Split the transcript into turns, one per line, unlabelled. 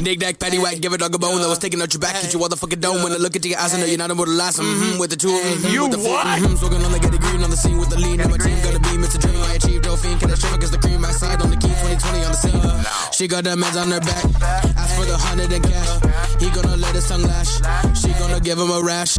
Nick Nack, patty whack, give a dog a bone that was taking out your back. Hit you all the fucking dome when I look into your eyes. I know you're not able to last. Mm-hmm, with the two, mm-hmm,
You
with the four,
what?
mm-hmm, smoking on the get a green on the scene with the lean. And my team gonna be Mr. Dream. I achieved no fiend, can I show cause the cream outside on the key 2020 on the scene. She got the meds on her back. Ask for the hundred and cash. He gonna let his tongue lash. She gonna give him a rash.